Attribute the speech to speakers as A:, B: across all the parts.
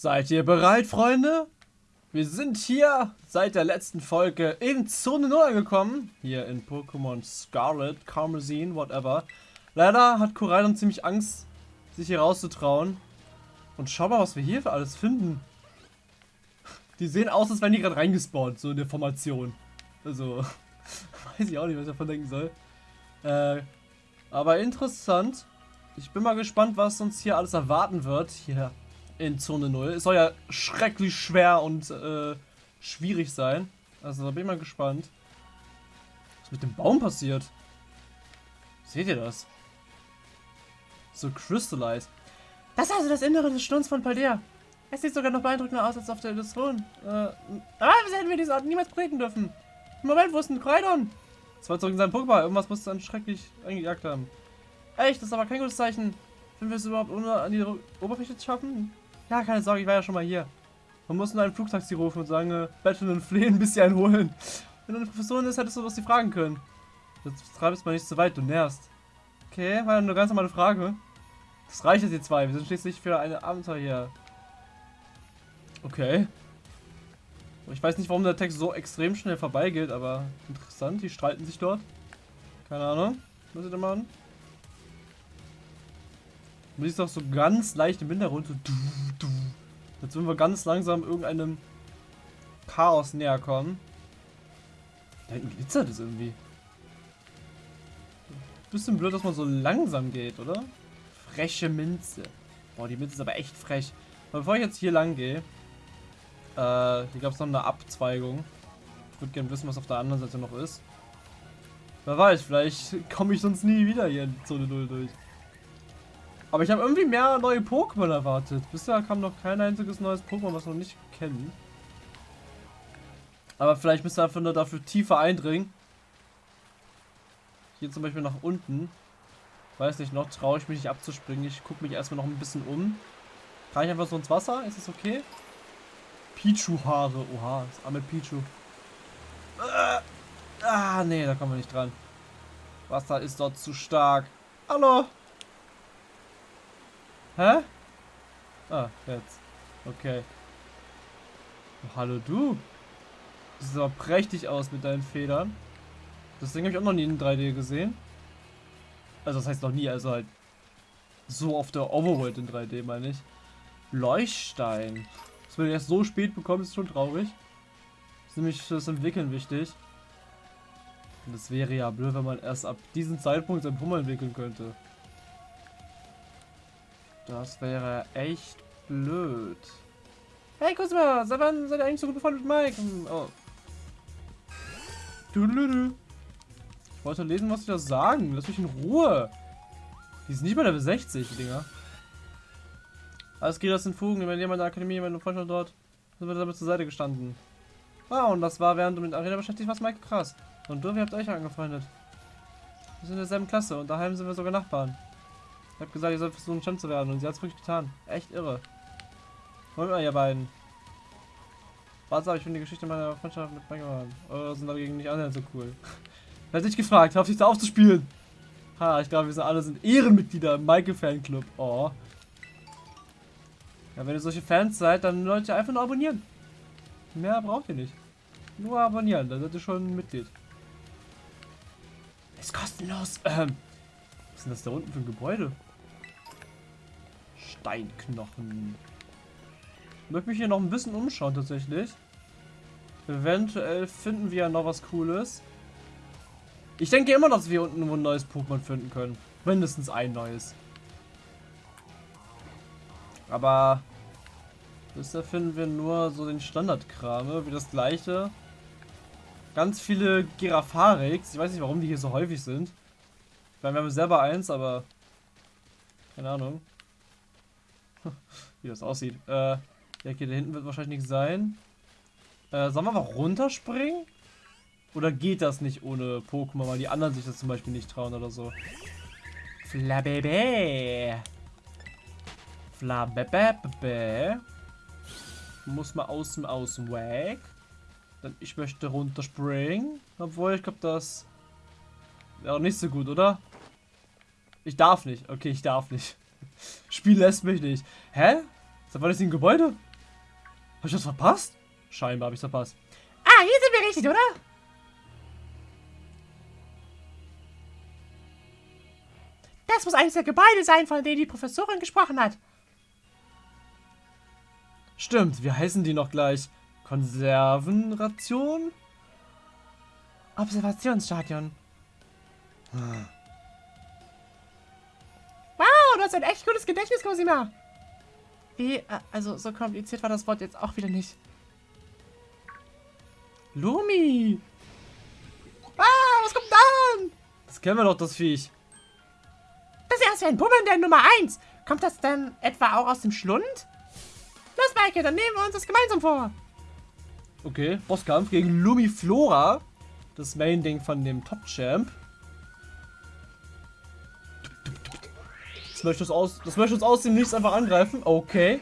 A: Seid ihr bereit, Freunde? Wir sind hier seit der letzten Folge in Zone 0 angekommen. Hier in Pokémon Scarlet, Karmesin, whatever. Leider hat Koraidon ziemlich Angst, sich hier rauszutrauen. Und schau mal, was wir hier für alles finden. Die sehen aus, als wären die gerade reingespawnt, so in der Formation. Also, weiß ich auch nicht, was ich davon denken soll. Äh, aber interessant. Ich bin mal gespannt, was uns hier alles erwarten wird. Hier in Zone 0. Es soll ja schrecklich schwer und äh, schwierig sein. Also da bin ich mal gespannt. Was mit dem Baum passiert? Seht ihr das? So crystallized. Das ist also das Innere des Sturms von Paldea. Es sieht sogar noch beeindruckender aus als auf der Illusion. Äh, aber wieso hätten wir diese Ort niemals treten dürfen? Moment, wo ist denn Kreidon? Das war zurück in seinem Pokémon. Irgendwas muss dann schrecklich eingejagt haben. Echt, das ist aber kein gutes Zeichen. Wenn wir es überhaupt ohne an die Oberfläche schaffen? Ja, keine Sorge, ich war ja schon mal hier. Man muss nur ein Flugtaxi rufen und sagen, äh, betteln und flehen, bis sie einen holen. Wenn du eine Professorin ist, hättest du was sie fragen können. Jetzt treibst mal nicht zu weit, du nervst. Okay, war eine ganz normale Frage. Das reicht jetzt, ihr zwei. Wir sind schließlich für eine Abenteuer hier. Okay. Ich weiß nicht, warum der Text so extrem schnell vorbeigeht, aber interessant. Die streiten sich dort. Keine Ahnung. Was sie da machen? Du siehst doch so ganz leicht im Hintergrund so du, du. Jetzt würden wir ganz langsam irgendeinem Chaos näher kommen. Da hinten glitzert es irgendwie. Bisschen blöd, dass man so langsam geht, oder? Freche Minze. Boah, die Minze ist aber echt frech. Aber bevor ich jetzt hier lang gehe, äh, hier gab es noch eine Abzweigung. Ich würde gerne wissen, was auf der anderen Seite noch ist. Wer weiß, vielleicht komme ich sonst nie wieder hier in Zone 0 durch. Aber ich habe irgendwie mehr neue Pokémon erwartet. Bisher kam noch kein einziges neues Pokémon, was wir noch nicht kennen. Aber vielleicht müsst ihr einfach nur dafür tiefer eindringen. Hier zum Beispiel nach unten. Weiß nicht, noch traue ich mich nicht abzuspringen. Ich gucke mich erstmal noch ein bisschen um. Kann ich einfach so ins Wasser? Ist das okay? Pichu-Haare. Oha, das arme Pichu. Ah, nee, da kommen wir nicht dran. Wasser ist dort zu stark. Hallo? Hä? Ah, jetzt. Okay. Oh, hallo du. Du siehst aber prächtig aus mit deinen Federn. Das Ding habe ich auch noch nie in 3D gesehen. Also das heißt noch nie, also halt so auf der Overworld in 3D meine ich. Leuchtstein. Das wir erst so spät bekommen, ist schon traurig. Das ist nämlich für das Entwickeln wichtig. Und das wäre ja blöd, wenn man erst ab diesem Zeitpunkt sein Pummel entwickeln könnte. Das wäre echt blöd. Hey Kusma, seit wann seid ihr eigentlich so gut befreundet mit Mike? Hm, oh. Ich wollte lesen, was sie da sagen. Lass mich in Ruhe. Die sind nicht mal Level 60, die Dinger. Alles geht aus den Fugen. Wenn jemand in der Akademie, wenn du Freund dort, sind wir damit zur Seite gestanden. Wow, und das war während du mit Arena beschäftigt warst, Mike krass. Und du, wie habt euch angefreundet? Wir sind in derselben Klasse und daheim sind wir sogar Nachbarn. Ich hab gesagt, ihr sollt versuchen, Champ zu werden und sie hat es wirklich getan. Echt irre. Wollt mal, ihr beiden. Warte, ich finde die Geschichte meiner Freundschaft mit Bangermann. Eure sind dagegen nicht annähernd so cool. Wer hat dich gefragt? Hör auf dich da aufzuspielen. Ha, ich glaube, wir sind alle sind Ehrenmitglieder im Michael Fanclub. Oh. Ja, wenn ihr solche Fans seid, dann Leute einfach nur abonnieren. Mehr braucht ihr nicht. Nur abonnieren, dann seid ihr schon Mitglied. Ist kostenlos. Ähm. Was ist denn das da unten für ein Gebäude? Steinknochen. Ich möchte mich hier noch ein bisschen umschauen tatsächlich. Eventuell finden wir ja noch was Cooles. Ich denke immer, dass wir unten ein neues Pokémon finden können. Mindestens ein neues. Aber bisher finden wir nur so den Standardkram, wie das gleiche. Ganz viele Girafarix. Ich weiß nicht, warum die hier so häufig sind. Ich meine, wir haben selber eins, aber keine Ahnung. wie das aussieht. Äh, ja, okay, da hinten wird wahrscheinlich nichts sein. Äh, sollen wir einfach runterspringen? Oder geht das nicht ohne Pokémon, weil die anderen sich das zum Beispiel nicht trauen oder so? Flabebe. Flabebe. Muss mal außen außen weg. Dann ich möchte runterspringen. Obwohl, ich glaube, das wäre nicht so gut, oder? Ich darf nicht. Okay, ich darf nicht. Spiel lässt mich nicht. Hä? War das ein Gebäude? ich das verpasst? Scheinbar habe ich verpasst.
B: Ah, hier sind wir richtig, oder? Das muss eines der Gebäude sein, von denen die Professorin gesprochen hat.
A: Stimmt, wie heißen die noch gleich? Konservenration?
B: Observationsstadion.
A: Ah.
B: Du hast ein echt gutes Gedächtnis, Cosima. Wie, äh, also so kompliziert war das Wort jetzt auch wieder nicht.
A: Lumi!
B: Ah, was kommt dann?
A: Das kennen wir doch, das Viech.
B: Das ist ja ein Pummel der Nummer 1. Kommt das denn etwa auch aus dem Schlund? Los, Maike, dann nehmen wir uns das gemeinsam vor.
A: Okay, Bosskampf gegen Lumiflora. Das Main-Ding von dem Top-Champ. Das möchte, uns aus, das möchte uns aus dem Nichts einfach angreifen. Okay.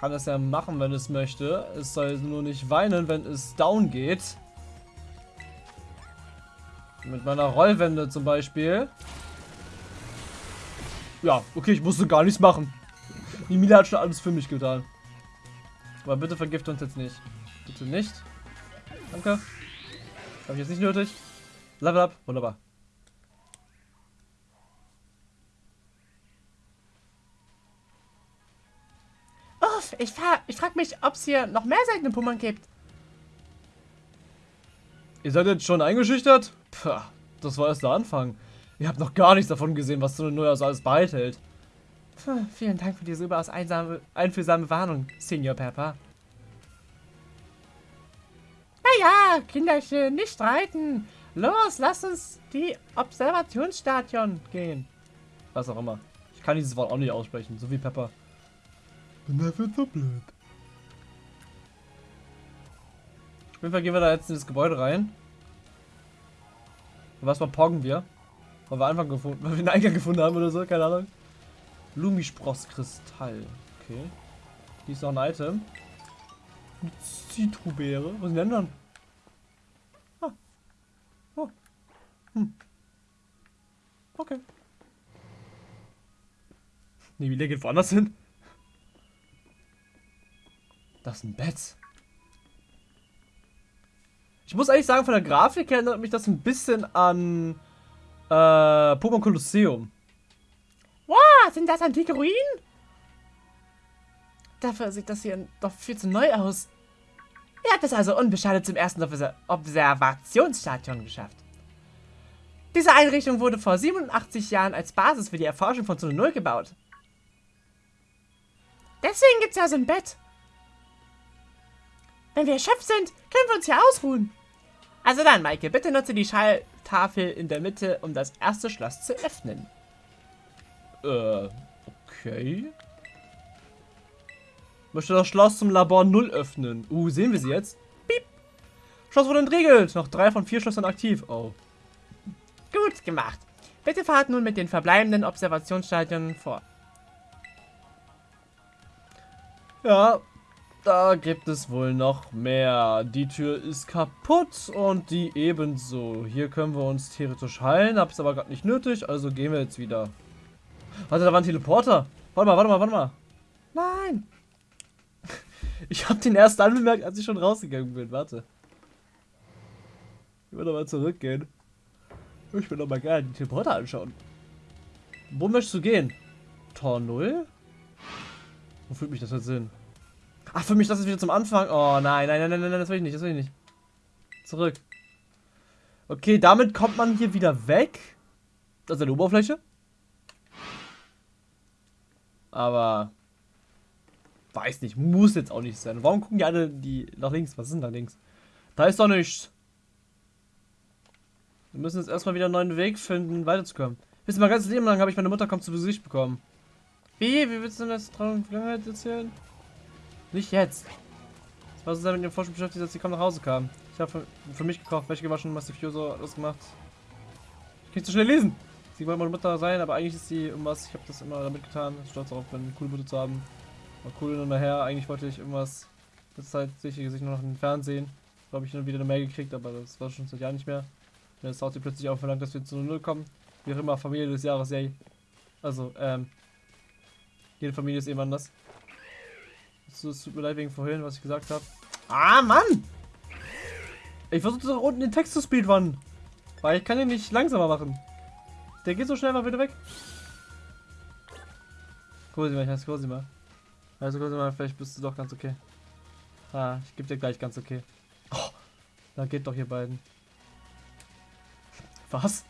A: Kann es ja machen, wenn es möchte. Es soll nur nicht weinen, wenn es down geht. Mit meiner Rollwende zum Beispiel. Ja, okay, ich musste gar nichts machen. Die Mila hat schon alles für mich getan. Aber bitte vergift uns jetzt nicht. Bitte nicht. Danke. Habe ich jetzt nicht nötig. Level up. Wunderbar.
B: Ich, ich frage mich, ob es hier noch mehr seltene Pummern gibt.
A: Ihr seid jetzt schon eingeschüchtert? Puh, das war erst der Anfang. Ihr habt noch gar nichts davon gesehen, was so eine Neujahrs alles beithält.
B: Puh, vielen Dank für diese überaus einsame, einfühlsame Warnung, Senior Pepper. Naja, Kinderchen, nicht streiten. Los, lass uns die Observationsstadion gehen.
A: Was auch immer. Ich kann dieses Wort auch nicht aussprechen, so wie Pepper. Bin dafür so blöd. Auf jeden Fall gehen wir da jetzt in das Gebäude rein. Und was mal poggen wir? Weil wir einfach gefunden, weil wir einen Eingang gefunden haben oder so, keine Ahnung. Lumisprosskristall. Okay. Hier ist noch ein Item. Zitrubeere. Was sind denn dann? Ah. Oh. Hm. Okay. Nee, wie geht woanders hin? Das ist ein Bett. Ich muss eigentlich sagen, von der Grafik erinnert mich das ein bisschen an äh, Pokémon Colosseum.
B: Wow, sind das antike Ruinen? Dafür sieht das hier doch viel zu neu aus. Ihr habt es also unbeschadet zum ersten Observationsstadion geschafft. Diese Einrichtung wurde vor 87 Jahren als Basis für die Erforschung von Zone 0 gebaut. Deswegen gibt es ja so ein Bett. Wenn wir erschöpft sind, können wir uns hier ausruhen. Also dann, Maike, bitte nutze die Schalltafel in der Mitte, um das erste Schloss zu öffnen.
A: Äh, okay. Möchte das Schloss zum Labor 0 öffnen. Uh, sehen wir sie jetzt? Piep. Schloss wurde entriegelt. Noch drei von vier Schlössern aktiv. Oh.
B: Gut gemacht. Bitte fahrt nun mit den verbleibenden Observationsstadien vor.
A: Ja, da gibt es wohl noch mehr. Die Tür ist kaputt und die ebenso. Hier können wir uns theoretisch heilen, hab's aber gerade nicht nötig, also gehen wir jetzt wieder. Warte, da war ein Teleporter. Warte mal, warte mal, warte mal.
B: Nein.
A: Ich habe den erst anbemerkt, als ich schon rausgegangen bin. Warte. Ich will doch mal zurückgehen. Ich will doch mal gerne die Teleporter anschauen. Wo möchtest du gehen? Tor 0? Wo fühlt mich das jetzt hin? Ach, für mich das ist wieder zum Anfang. Oh nein, nein, nein, nein, nein, das will ich nicht, das will ich nicht. Zurück. Okay, damit kommt man hier wieder weg. Das ist eine Oberfläche. Aber weiß nicht, muss jetzt auch nicht sein. Warum gucken die alle die nach links? Was ist denn da links? Da ist doch nichts. Wir müssen jetzt erstmal wieder einen neuen Weg finden, weiterzukommen. Wisst ihr mal, ganz Leben lang habe ich meine Mutter kommt zu Gesicht bekommen. Wie? Wie willst du denn das Traum Vergangenheit erzählen? Nicht jetzt. Das war so mit dem Forschung beschäftigt, als sie kaum nach Hause kam. Ich habe für, für, mich gekocht, Wäsche gewaschen, alles gemacht. Ich kann nicht so schnell lesen. Sie wollte meine Mutter sein, aber eigentlich ist sie irgendwas. Ich habe das immer damit getan. Stolz darauf eine coole Mutter zu haben. War cool und her. Eigentlich wollte ich irgendwas. Das ist halt sicher sich nur noch im Fernsehen. Da habe ich dann wieder eine Mail gekriegt, aber das war schon seit Jahren nicht mehr. Und jetzt haut sie plötzlich auch verlangt, dass wir zu Null kommen. Wie auch immer, Familie des Jahres, yay. Also, ähm. Jede Familie ist eben anders. Es tut mir leid wegen vorhin, was ich gesagt habe. Ah, Mann! Ich versuche da unten den Text zu speedrunnen. Weil ich kann ihn nicht langsamer machen. Der geht so schnell mal wieder weg. Cosima, ich heiße Cosima. Also Cosima, vielleicht bist du doch ganz okay. Ah, ich gebe dir gleich ganz okay. Oh, da geht doch hier beiden. Was?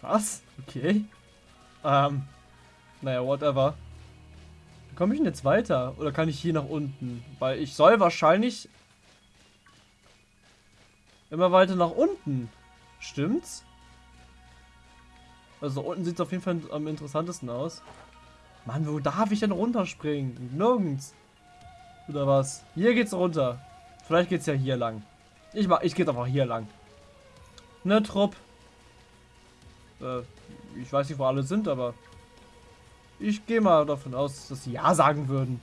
A: Was? Okay. Ähm. Naja, whatever. Komme ich denn jetzt weiter? Oder kann ich hier nach unten? Weil ich soll wahrscheinlich immer weiter nach unten. Stimmt's? Also unten sieht es auf jeden Fall am interessantesten aus. Mann, wo darf ich denn runterspringen? Nirgends. Oder was? Hier geht's runter. Vielleicht geht's ja hier lang. Ich mach, ich gehe einfach hier lang. Ne, Trupp. Äh, ich weiß nicht, wo alle sind, aber ich gehe mal davon aus, dass sie Ja sagen würden.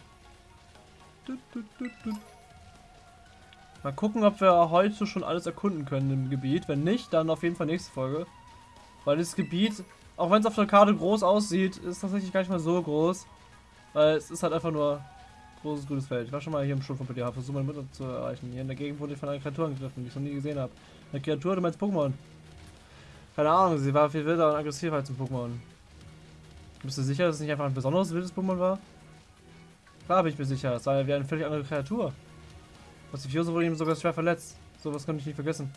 A: Mal gucken, ob wir heute schon alles erkunden können im Gebiet. Wenn nicht, dann auf jeden Fall nächste Folge. Weil das Gebiet, auch wenn es auf der Karte groß aussieht, ist tatsächlich gar nicht mal so groß. Weil es ist halt einfach nur großes grünes Feld. Ich war schon mal hier im Schulfunk bei dir, versuche meine Mutter zu erreichen. Hier in der Gegend wurde ich von einer Kreatur angegriffen, die ich noch nie gesehen habe. Eine Kreatur, du meinst Pokémon. Keine Ahnung, sie war viel wilder und aggressiver als ein Pokémon. Bist du sicher, dass es nicht einfach ein besonderes wildes Pokémon war? Klar bin ich mir sicher, es war wie eine völlig andere Kreatur. Pacifioso wurde ihm sogar schwer verletzt. Sowas konnte ich nicht vergessen.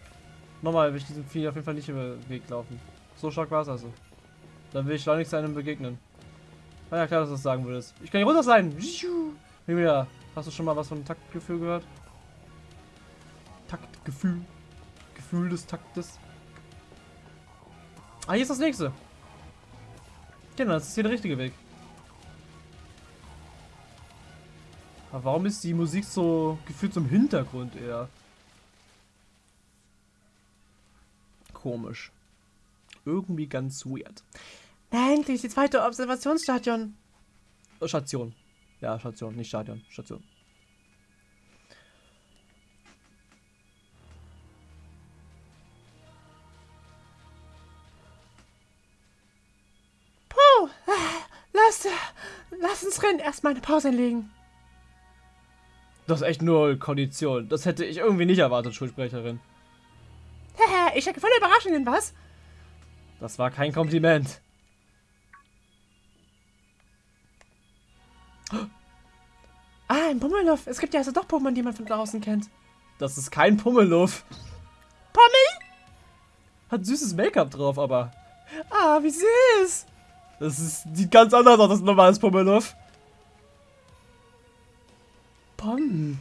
A: Nochmal will ich diesem Vieh auf jeden Fall nicht über den Weg laufen. So stark war es also. Dann will ich schleunigst einem begegnen. Ah ja, klar, dass du das sagen würdest. Ich kann hier runter sein. Mimia, hast du schon mal was von Taktgefühl gehört? Taktgefühl. Gefühl des Taktes. Ah, hier ist das nächste. Genau, das ist hier der richtige Weg. Aber warum ist die Musik so gefühlt zum Hintergrund eher? Komisch. Irgendwie ganz weird.
B: Endlich, die zweite Observationsstation.
A: Station. Ja, Station, nicht Stadion. Station.
B: Lass, lass uns rennen. Erstmal eine Pause einlegen.
A: Das ist echt null Kondition. Das hätte ich irgendwie nicht erwartet, Schulsprecherin.
B: ich hatte voll Überraschungen, was?
A: Das war kein Kompliment.
B: Ah, ein Pummeluff. Es gibt ja also doch Pokémon, die man von draußen kennt.
A: Das ist kein Pummeluff.
B: Pummel?
A: Hat süßes Make-up drauf, aber.
B: Ah, wie süß.
A: Das ist, sieht ganz anders aus als ein normales Pummeluff.
B: Pom.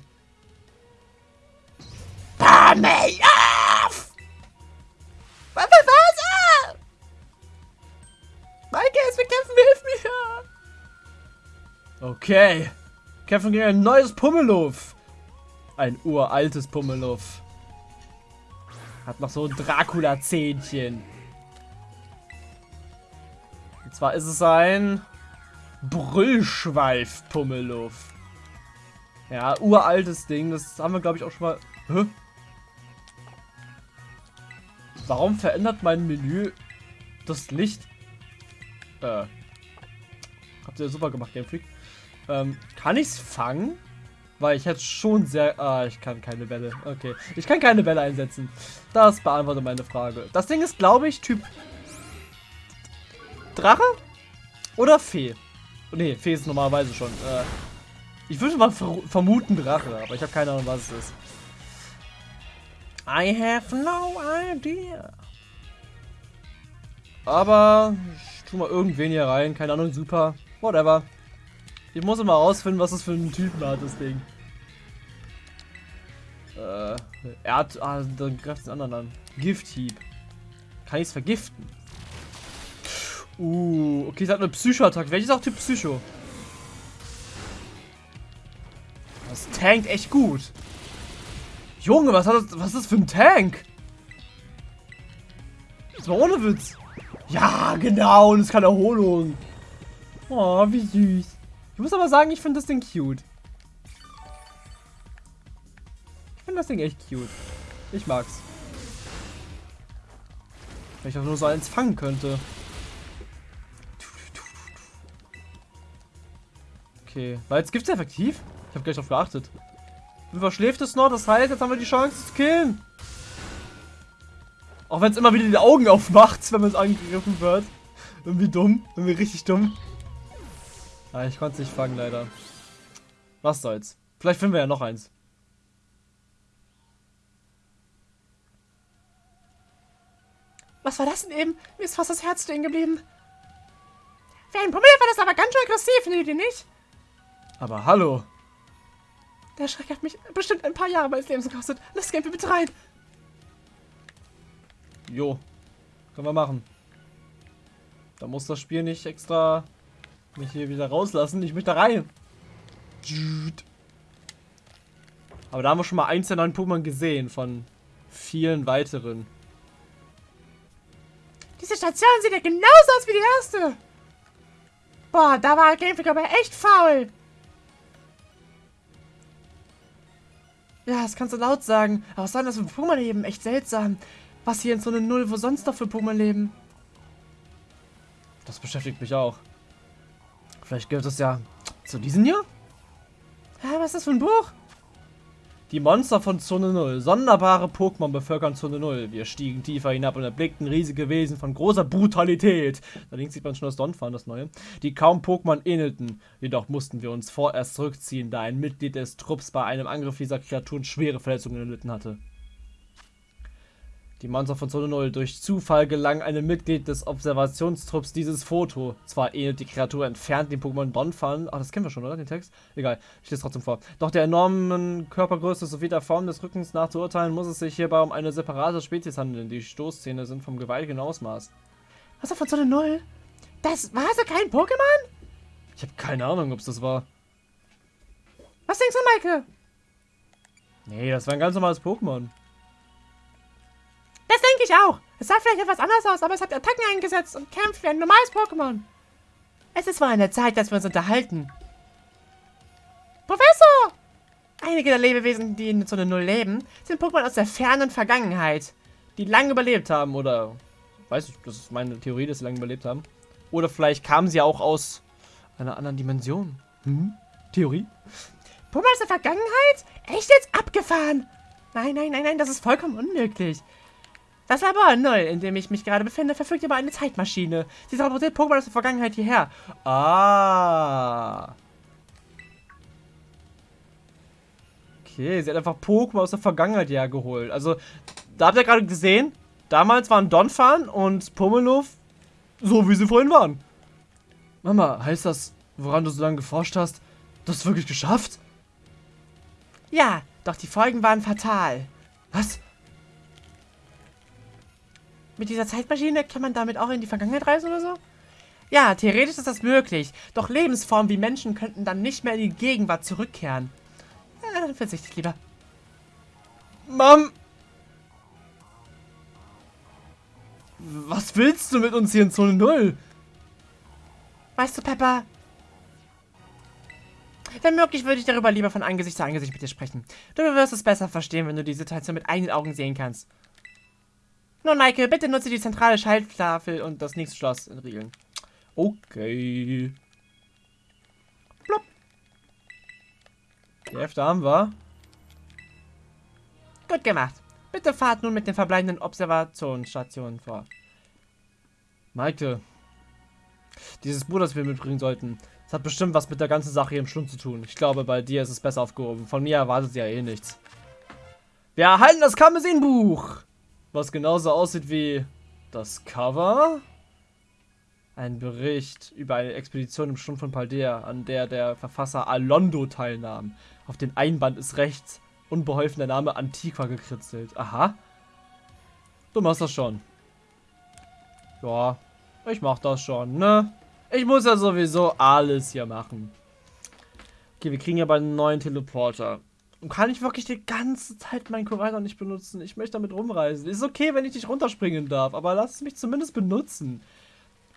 B: Pummeluff! Was, was, was? Maike, es bekämpfen, hilf
A: mir! Okay. Kämpfen gegen ein neues Pummeluff. Ein uraltes Pummeluff. Hat noch so ein Dracula-Zähnchen. Und zwar ist es ein Brüllschweif-Pummeluff. Ja, uraltes Ding. Das haben wir, glaube ich, auch schon mal... Hä? Warum verändert mein Menü das Licht? Äh. Habt ihr super gemacht, Game Freak. Ähm, kann ich's fangen? Weil ich hätte schon sehr... Ah, ich kann keine Bälle. Okay. Ich kann keine Bälle einsetzen. Das beantwortet meine Frage. Das Ding ist, glaube ich, Typ Drache? Oder Fee? Ne, Fee ist normalerweise schon. Äh, ich würde mal ver vermuten Drache, aber ich habe keine Ahnung, was es ist. I have no idea. Aber ich tue mal irgendwen hier rein. Keine Ahnung, super. Whatever. Ich muss immer rausfinden, was das für einen Typen hat, das Ding. Äh, er hat... Ah, dann greift den anderen an. Gifthieb. Kann ich es vergiften? Uh, okay, es hat eine Psycho-Attacke. Welches auch Typ Psycho? Das tankt echt gut. Junge, was, hat das, was ist das für ein Tank? Das war ohne Witz. Ja, genau, und es kann Erholung. Oh, wie süß. Ich muss aber sagen, ich finde das Ding cute. Ich finde das Ding echt cute. Ich mag's. Wenn ich auch nur so eins fangen könnte. Okay. Weil jetzt gibt's effektiv? Ich habe gleich drauf geachtet. Verschläft es noch, das heißt, jetzt haben wir die Chance zu killen. Auch wenn es immer wieder die Augen aufmacht, wenn man es angegriffen wird. Irgendwie dumm. Irgendwie richtig dumm. Ah, ich konnte es nicht fangen, leider. Was soll's. Vielleicht finden wir ja noch eins.
B: Was war das denn eben? Mir ist fast das Herz stehen geblieben. Für einen Pummel war das aber ganz schön aggressiv, findet ihr nicht?
A: Aber hallo.
B: Der Schreck hat mich bestimmt ein paar Jahre meines Lebens gekostet. Lass Game bitte rein.
A: Jo. Können wir machen. Da muss das Spiel nicht extra mich hier wieder rauslassen. Ich möchte da rein. Aber da haben wir schon mal eins der neuen Pokémon gesehen von vielen weiteren.
B: Diese Station sieht ja genauso aus wie die erste. Boah, da war Game Freak aber echt faul. Ja, das kannst du laut sagen. Aber was soll das für Pokémon leben? Echt seltsam. Was hier in so einer Null, wo sonst noch für Pokémon leben?
A: Das beschäftigt mich auch. Vielleicht gehört es ja zu diesem hier?
B: Ja, was ist das für ein Buch?
A: Die Monster von Zone 0. Sonderbare Pokémon bevölkern Zone 0. Wir stiegen tiefer hinab und erblickten riesige Wesen von großer Brutalität. Da links sieht man schon das Donphan, das neue. Die kaum Pokémon ähnelten. Jedoch mussten wir uns vorerst zurückziehen, da ein Mitglied des Trupps bei einem Angriff dieser Kreaturen schwere Verletzungen erlitten hatte. Die Monster von Zone 0. Durch Zufall gelang einem Mitglied des Observationstrupps dieses Foto. Zwar ähnelt die Kreatur entfernt dem Pokémon Donphan. Ach, das kennen wir schon, oder? Den Text? Egal, ich lese trotzdem vor. Doch der enormen Körpergröße sowie der Form des Rückens nach zu urteilen, muss es sich hierbei um eine separate Spezies handeln. Die Stoßzähne sind vom gewaltigen Ausmaß.
B: Was ist von Zone 0? Das war so kein Pokémon?
A: Ich habe keine Ahnung, ob es das war.
B: Was denkst du, Maike?
A: Nee, das war ein ganz normales Pokémon.
B: Das denke ich auch. Es sah vielleicht etwas anders aus, aber es hat Attacken eingesetzt und kämpft wie ein normales Pokémon. Es ist wohl an der Zeit, dass wir uns unterhalten. Professor! Einige der Lebewesen, die in Zone 0 leben, sind Pokémon aus der fernen Vergangenheit.
A: Die lange überlebt haben oder... Weiß ich, das ist meine Theorie, dass sie lange überlebt haben. Oder vielleicht kamen sie auch aus einer anderen Dimension. Hm? Theorie?
B: Pokémon aus der Vergangenheit? Echt jetzt abgefahren? Nein, nein, nein, nein, das ist vollkommen unmöglich. Das Labor 0, in dem ich mich gerade befinde, verfügt über eine Zeitmaschine. Sie transportiert Pokémon aus der Vergangenheit hierher.
A: Ah. Okay, sie hat einfach Pokémon aus der Vergangenheit hergeholt. Also, da habt ihr gerade gesehen, damals waren Donphan und Pummeluff so, wie sie vorhin waren. Mama, heißt das, woran du so lange geforscht hast, das wirklich geschafft?
B: Ja, doch die Folgen waren fatal.
A: Was?
B: Mit dieser Zeitmaschine kann man damit auch in die Vergangenheit reisen oder so? Ja, theoretisch ist das möglich. Doch Lebensformen wie Menschen könnten dann nicht mehr in die Gegenwart zurückkehren. Ja, dann verzichte ich lieber.
A: Mom! Was willst du mit uns hier in Zone 0?
B: Weißt du, Pepper? Wenn möglich, würde ich darüber lieber von Angesicht zu Angesicht mit dir sprechen. Du wirst es besser verstehen, wenn du die Situation mit eigenen Augen sehen kannst. Nun, Maike, bitte nutze die zentrale Schalttafel und das nächste Schloss entriegeln.
A: Okay. Plopp. Die Hälfte haben wir.
B: Gut gemacht. Bitte fahrt nun mit den verbleibenden Observationsstationen vor.
A: Maike. Dieses Buch, das wir mitbringen sollten, das hat bestimmt was mit der ganzen Sache hier im Schlund zu tun. Ich glaube, bei dir ist es besser aufgehoben. Von mir erwartet sie ja eh nichts. Wir erhalten das Karmesin-Buch! Was genauso aussieht wie das Cover. Ein Bericht über eine Expedition im Sturm von Paldea, an der der Verfasser Alondo teilnahm. Auf dem Einband ist rechts unbeholfen der Name Antiqua gekritzelt. Aha. Du machst das schon. Ja, ich mach das schon, ne? Ich muss ja sowieso alles hier machen. Okay, wir kriegen ja bald einen neuen Teleporter. Kann ich wirklich die ganze Zeit meinen Korainer nicht benutzen? Ich möchte damit rumreisen. Ist okay, wenn ich nicht runterspringen darf, aber lass mich zumindest benutzen.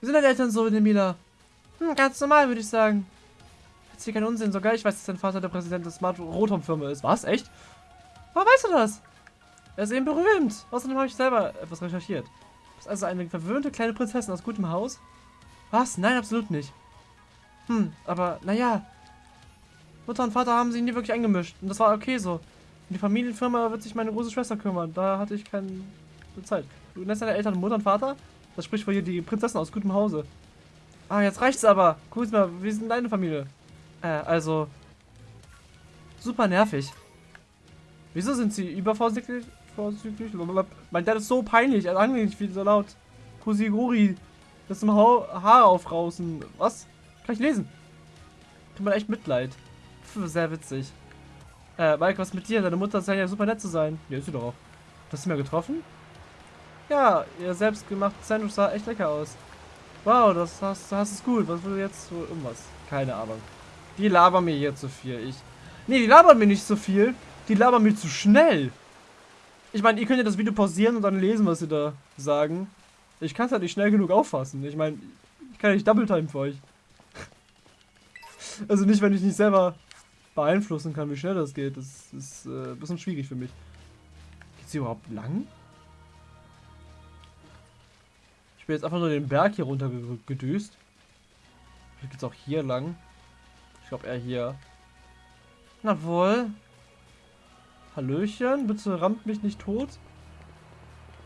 A: Wie sind deine Eltern so, Emila?
B: Hm, ganz normal, würde ich sagen.
A: Jetzt hier kein Unsinn. Sogar ich weiß, dass dein Vater der Präsident der Smart Rotom-Firma ist. Was? Echt? Woher weißt du das? Er ist eben berühmt. Außerdem habe ich selber etwas recherchiert. Du bist also eine verwöhnte kleine Prinzessin aus gutem Haus? Was? Nein, absolut nicht. Hm, aber naja, Mutter und Vater haben sich nie wirklich eingemischt. Und das war okay so. Und die Familienfirma wird sich meine große Schwester kümmern. Da hatte ich keine Zeit. Du nennst deine Eltern Mutter und Vater? Das spricht für hier die Prinzessin aus gutem Hause. Ah, jetzt reicht's aber. Kuzma, ist denn deine Familie? Äh, also... Super nervig. Wieso sind sie übervorsichtig? Vorzüglich? Mein Dad ist so peinlich. Er ist nicht viel so laut. Kusiguri. Das ist im ha Haar aufrausen. Was? Kann ich lesen? Tut mir echt Mitleid. Sehr witzig. Äh, Mike, was mit dir? Deine Mutter scheint ja super nett zu sein. Ja, ist sie doch auch. Hast du mir getroffen? Ja, ihr selbstgemachtes Sandwich sah echt lecker aus. Wow, das hast, hast es gut. Was will jetzt so irgendwas? Keine Ahnung. Die labern mir hier zu viel. Ich. Nee, die labern mir nicht so viel. Die labern mir zu schnell. Ich meine, ihr könnt ja das Video pausieren und dann lesen, was sie da sagen. Ich kann es halt nicht schnell genug auffassen. Ich meine, ich kann nicht Double Time für euch. also nicht, wenn ich nicht selber beeinflussen kann, wie schnell das geht. Das ist äh, ein bisschen schwierig für mich. Geht's hier überhaupt lang? Ich bin jetzt einfach nur den Berg hier runter gedüst. Vielleicht geht's auch hier lang. Ich glaube eher hier. Na wohl. Hallöchen, bitte rammt mich nicht tot.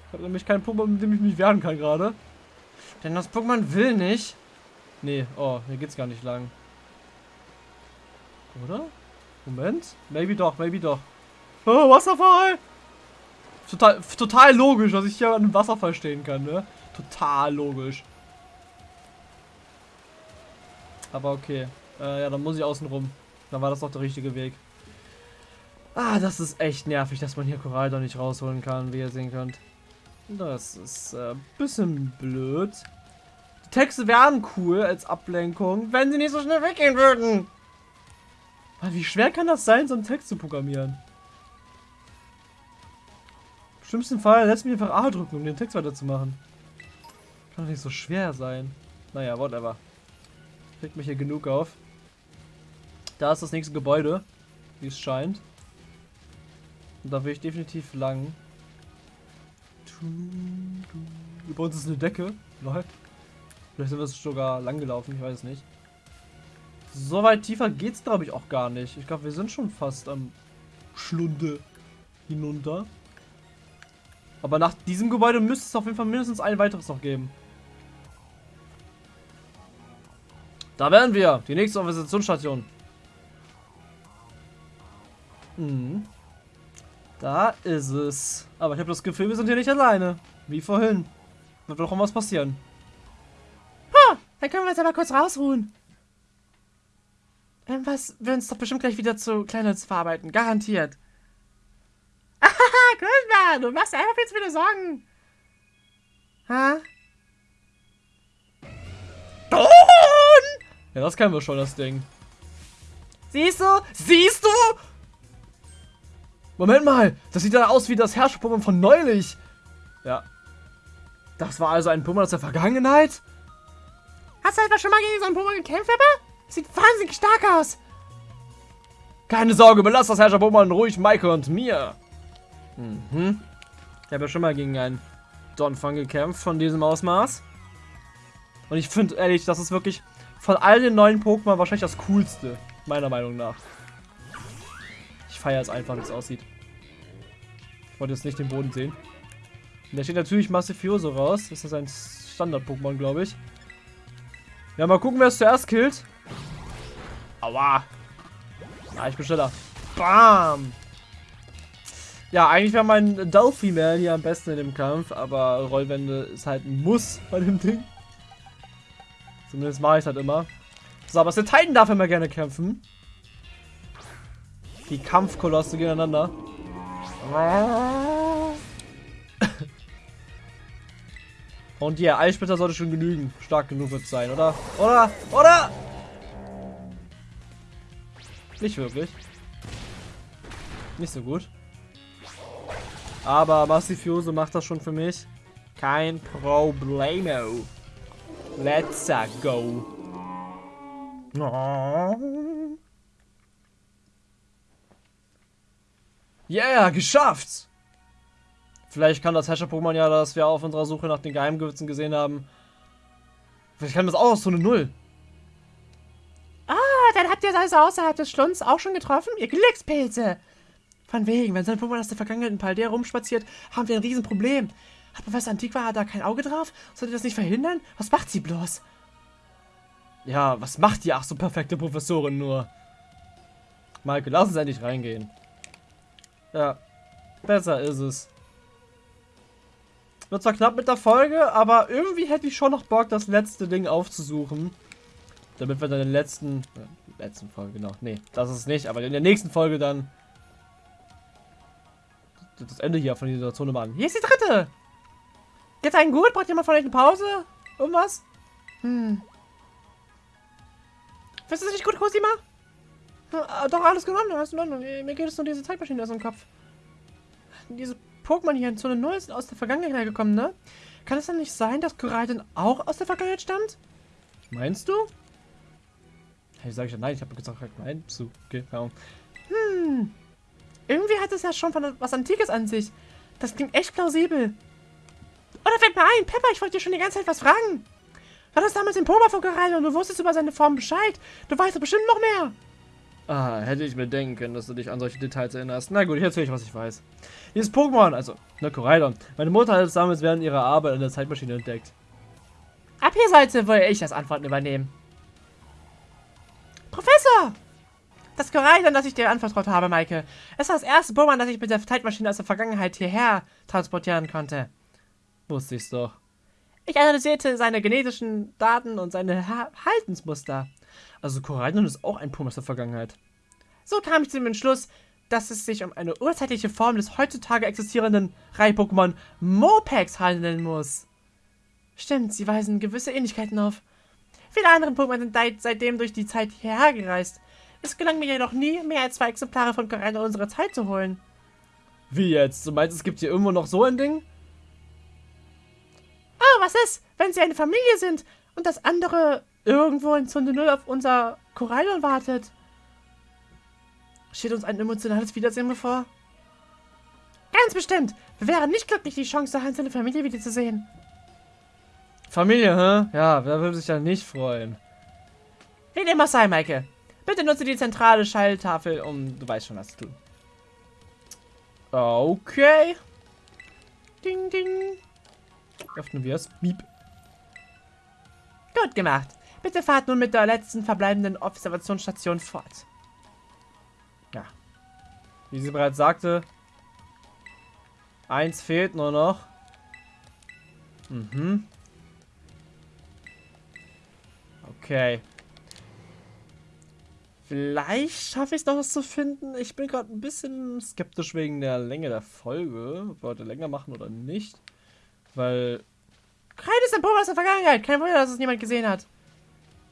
A: Ich habe nämlich keinen Pokémon, mit dem ich mich wehren kann gerade. Denn das Pokémon will nicht. Nee, oh, hier geht's gar nicht lang. Oder? Moment. Maybe doch, maybe doch. Oh, Wasserfall! Total, total logisch, dass ich hier an einem Wasserfall stehen kann, ne? Total logisch. Aber okay. Äh, ja, dann muss ich außen rum. Dann war das doch der richtige Weg. Ah, das ist echt nervig, dass man hier Korall nicht rausholen kann, wie ihr sehen könnt. Das ist ein äh, bisschen blöd. Die Texte wären cool als Ablenkung, wenn sie nicht so schnell weggehen würden. Wie schwer kann das sein, so einen Text zu programmieren? Im schlimmsten Fall lässt mich einfach A drücken, um den Text weiterzumachen. Kann doch nicht so schwer sein. Naja, whatever. Kriegt mich hier genug auf. Da ist das nächste Gebäude, wie es scheint. Und da will ich definitiv lang. Bei uns ist eine Decke. Vielleicht sind wir sogar lang gelaufen, ich weiß es nicht. So weit tiefer geht's glaube ich auch gar nicht. Ich glaube, wir sind schon fast am Schlunde hinunter. Aber nach diesem Gebäude müsste es auf jeden Fall mindestens ein weiteres noch geben. Da wären wir. Die nächste Organisationsstation. Mhm. Da ist es. Aber ich habe das Gefühl, wir sind hier nicht alleine. Wie vorhin. Wird doch was passieren.
B: Ha, dann können wir uns aber kurz rausruhen. Irgendwas wird uns doch bestimmt gleich wieder zu Kleinholz verarbeiten. Garantiert. Haha, Grüßbar, du machst einfach jetzt wieder Sorgen. Ha?
A: Don! Ja, das kennen wir schon, das Ding.
B: Siehst du? Siehst du?
A: Moment mal, das sieht ja aus wie das Herrscher-Pokémon von neulich. Ja. Das war also ein Pokémon aus der Vergangenheit?
B: Hast du etwa schon mal gegen so ein Pokémon gekämpft, aber? Sieht wahnsinnig stark aus.
A: Keine Sorge, belass das Herrscher-Pokémon ruhig Maike und mir. Mhm. Ich habe ja schon mal gegen einen Donphan gekämpft von diesem Ausmaß. Und ich finde ehrlich, das ist wirklich von all den neuen Pokémon wahrscheinlich das coolste. Meiner Meinung nach. Ich feiere es einfach, wie es aussieht. Ich wollte jetzt nicht den Boden sehen. Und da steht natürlich Massifioso raus. Das ist ein Standard-Pokémon, glaube ich. Ja, mal gucken, wer es zuerst killt. Aua. Ah, ich bin schneller. Bam. Ja, eigentlich wäre mein Delphi-Man hier am besten in dem Kampf, aber Rollwände ist halt ein Muss bei dem Ding. Zumindest mache ich es halt immer. So, aber der Titan darf immer gerne kämpfen. Die Kampfkolosse gegeneinander. Und ja, Eissplitter sollte schon genügen. Stark genug wird sein, oder? Oder? Oder? Nicht wirklich. Nicht so gut. Aber Massifioso macht das schon für mich. Kein Problemo. Let's go. Oh. Yeah, geschafft! Vielleicht kann das Hasher-Pokémon ja, das wir auf unserer Suche nach den Geheimgewürzen gesehen haben. Vielleicht kann das auch aus so eine Null.
B: Ihr also außerhalb des Schlunds auch schon getroffen? Ihr Glückspilze! Von wegen, wenn so ein Pokémon aus der Vergangenheit in Paldea rumspaziert, haben wir ein Riesenproblem. Hat Professor Antiqua da kein Auge drauf? Sollte das nicht verhindern? Was macht sie bloß?
A: Ja, was macht die ach so perfekte Professorin nur? Maike, lass uns endlich reingehen. Ja, besser ist es. Wird zwar knapp mit der Folge, aber irgendwie hätte ich schon noch Bock, das letzte Ding aufzusuchen. Damit wir dann der letzten, letzten Folge, genau, nee, das ist nicht, aber in der nächsten Folge dann das Ende hier von dieser Zone machen.
B: Hier ist die dritte! Geht's einen gut? Braucht jemand von euch eine Pause? Irgendwas? Hm. Findest du nicht gut, Cosima? Ja, doch, alles genommen, alles in Ordnung. Mir geht es nur diese Zeitmaschine aus dem Kopf. Diese Pokémon hier in Zone 0 sind aus der Vergangenheit gekommen, ne? Kann es dann nicht sein, dass Koraidon auch aus der Vergangenheit stammt?
A: Meinst du? Ich ja nein, ich habe gesagt, nein. So, okay,
B: ja. Hm. Irgendwie hat es ja schon von was Antikes an sich. Das klingt echt plausibel. Oder fällt mir ein, Pepper, ich wollte dir schon die ganze Zeit was fragen. War das damals im Poma von Koraidon und du wusstest über seine Form Bescheid? Du weißt doch bestimmt noch mehr.
A: Ah, hätte ich mir denken können, dass du dich an solche Details erinnerst. Na gut, ich erzähle euch, was ich weiß. Dieses Pokémon, also, ne, Koraidon. Meine Mutter hat es damals während ihrer Arbeit in der Zeitmaschine entdeckt.
B: Ab hier sollte wohl ich das Antworten übernehmen. Professor! Das Koraidon, das ich dir anvertraut habe, Maike. Es war das erste Pokémon, das ich mit der Zeitmaschine aus der Vergangenheit hierher transportieren konnte.
A: Wusste ich's doch.
B: Ich analysierte seine genetischen Daten und seine Haltensmuster.
A: Also Koraidon ist auch ein Pokémon aus der Vergangenheit.
B: So kam ich zu dem Entschluss, dass es sich um eine urzeitliche Form des heutzutage existierenden Reihe-Pokémon Mopex handeln muss. Stimmt, sie weisen gewisse Ähnlichkeiten auf. Viele andere Pokémon sind seitdem durch die Zeit hierher gereist. Es gelang mir jedoch nie, mehr als zwei Exemplare von Koraidon unserer Zeit zu holen.
A: Wie jetzt? Du meinst, es gibt hier irgendwo noch so ein Ding?
B: Oh, was ist, wenn sie eine Familie sind und das andere irgendwo in Zone 0 auf unser Korallon wartet. Steht uns ein emotionales Wiedersehen bevor? Ganz bestimmt. Wir wären nicht glücklich, die Chance, Hans seine Familie wiederzusehen.
A: Familie, hä? Ja, wer würde sich da nicht freuen?
B: Dem auch sei, Maike. Bitte nutze die zentrale Schalltafel, um... Du weißt schon, was zu tun.
A: Okay. Ding, ding. Öffnen wir es. Beep.
B: Gut gemacht. Bitte fahrt nun mit der letzten verbleibenden Observationsstation fort.
A: Ja. Wie sie bereits sagte, eins fehlt nur noch. Mhm. Okay. Vielleicht schaffe ich es noch was zu finden. Ich bin gerade ein bisschen skeptisch wegen der Länge der Folge. Ob wir heute länger machen oder nicht. Weil...
B: Ein Pokémon aus der Vergangenheit. Kein Wunder, dass es niemand gesehen hat.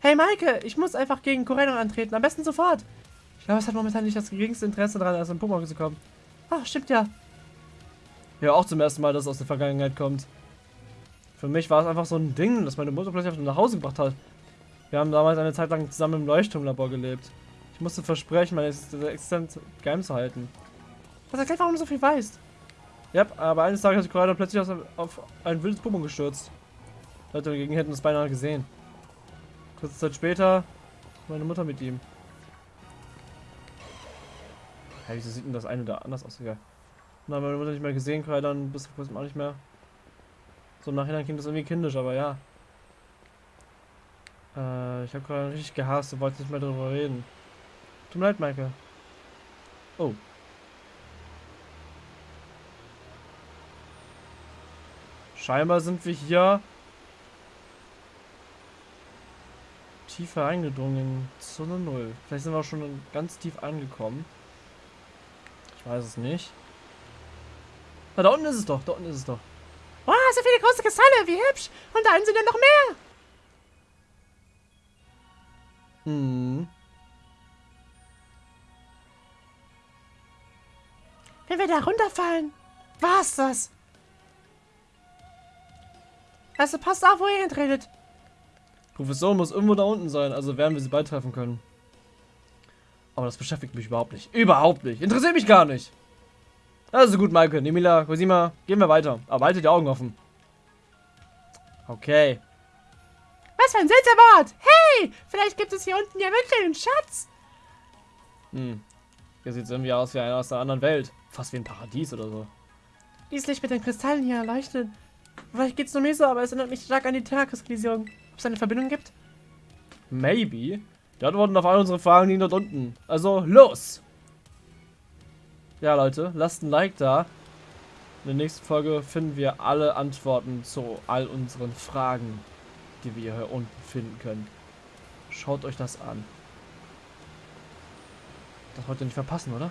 B: Hey Maike, ich muss einfach gegen Coreno antreten. Am besten sofort. Ich glaube, es hat momentan nicht das geringste Interesse daran, aus dem Pokémon zu kommen. Ach, stimmt ja.
A: Ja, auch zum ersten Mal, dass es aus der Vergangenheit kommt. Für mich war es einfach so ein Ding, das meine Mutter plötzlich nach Hause gebracht hat. Wir haben damals eine Zeit lang zusammen im Leuchtturmlabor gelebt. Ich musste versprechen, meine Existenz geheim zu halten.
B: Was erklärt, warum du so viel weißt.
A: Ja, aber eines Tages hat sich Corino plötzlich auf ein wildes Pokémon gestürzt. Leute dagegen hätten es beinahe gesehen. Kurze Zeit später meine Mutter mit ihm. Ja, wieso sieht denn das eine da anders aus? Egal. Na, meine Mutter nicht mehr gesehen, dann bis vor kurzem auch nicht mehr. So im Nachhinein klingt das irgendwie kindisch, aber ja. Äh, ich habe gerade richtig gehasst und wollte nicht mehr darüber reden. Tut mir leid, Michael. Oh. Scheinbar sind wir hier tiefer eingedrungen. Zone 0. Vielleicht sind wir auch schon ganz tief angekommen. Ich weiß es nicht. Na, da unten ist es doch. Da unten ist es doch.
B: Wow, so viele große Kristalle. Wie hübsch. Und da sind ja noch mehr. Hm. Wenn wir da runterfallen, war's das. Also passt auf, wo ihr hintretet.
A: Professor muss irgendwo da unten sein, also werden wir sie bald treffen können. Aber das beschäftigt mich überhaupt nicht. Überhaupt nicht. Interessiert mich gar nicht. Also gut, Maike, Nemila, Cosima, gehen wir weiter. Aber haltet die Augen offen. Okay.
B: Was für ein seltsamer Ort. Hey, vielleicht gibt es hier unten ja wirklich einen Schatz.
A: Hm. Hier sieht es irgendwie aus wie einer aus einer anderen Welt. Fast wie ein Paradies oder so.
B: Dieses Licht mit den Kristallen hier leuchtet. Vielleicht geht's nur mir so, aber es erinnert mich stark an die Terrakus-Kollision. Ob es eine Verbindung gibt?
A: Maybe. Die Antworten auf all unsere Fragen liegen dort unten. Also, los! Ja, Leute, lasst ein Like da. In der nächsten Folge finden wir alle Antworten zu all unseren Fragen, die wir hier unten finden können. Schaut euch das an. Das wollt ihr nicht verpassen, oder?